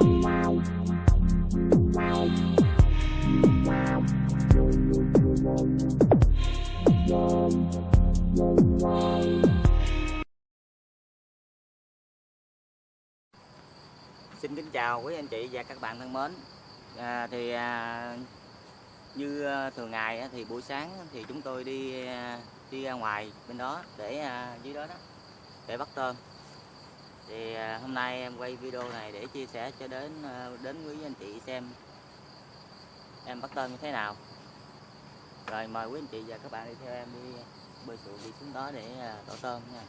Xin kính chào quý anh chị và các bạn thân mến. À, thì à, như à, thường ngày á, thì buổi sáng thì chúng tôi đi à, đi ra ngoài bên đó để à, dưới đó đó để bắt tôm. Thì à, hôm nay em quay video này để chia sẻ cho đến à, đến quý anh chị xem em bắt tôm như thế nào. Rồi mời quý anh chị và các bạn đi theo em đi bơi xuồng đi xuống đó để à, tổ tôm nha.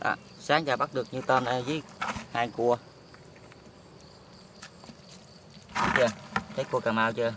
À, sáng giờ bắt được như tên đây với hai cua. Thấy chưa? Thấy cua cà mau chưa?